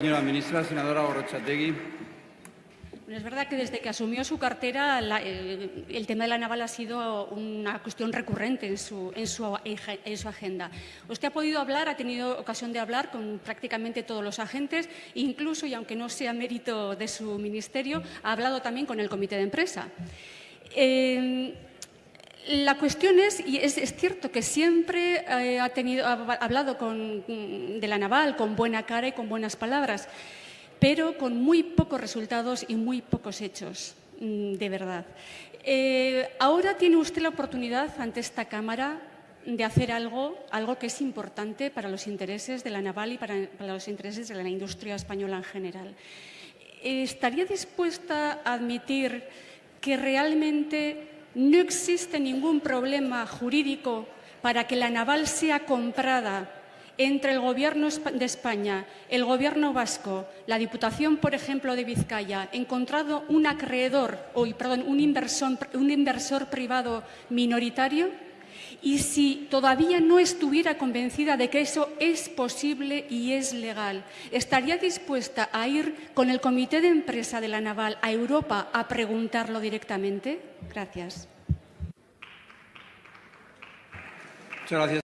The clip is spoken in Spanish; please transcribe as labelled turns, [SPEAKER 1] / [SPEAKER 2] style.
[SPEAKER 1] Señora ministra, senadora Gorrochategui.
[SPEAKER 2] Bueno, es verdad que desde que asumió su cartera la, el, tema de la naval ha sido una cuestión recurrente en su, agenda. Usted ha podido hablar, ha tenido ocasión de hablar con prácticamente todos los agentes, incluso, y aunque no sea mérito de su ministerio, ha hablado también con el comité de empresa. Eh, la cuestión es, y es, es cierto que siempre eh, ha, tenido, ha hablado con, de la naval con buena cara y con buenas palabras, pero con muy pocos resultados y muy pocos hechos, mm, de verdad. Eh, ahora tiene usted la oportunidad ante esta Cámara de hacer algo, algo que es importante para los intereses de la naval y para, para los intereses de la industria española en general. ¿Estaría dispuesta a admitir que realmente no existe ningún problema jurídico para que la naval sea comprada entre el Gobierno de España, el Gobierno vasco, la Diputación, por ejemplo, de Vizcaya, encontrado un acreedor, o, perdón, un inversor, un inversor privado minoritario? Y si todavía no estuviera convencida de que eso es posible y es legal, ¿estaría dispuesta a ir con el Comité de Empresa de la Naval a Europa a preguntarlo directamente? Gracias.
[SPEAKER 1] Muchas gracias.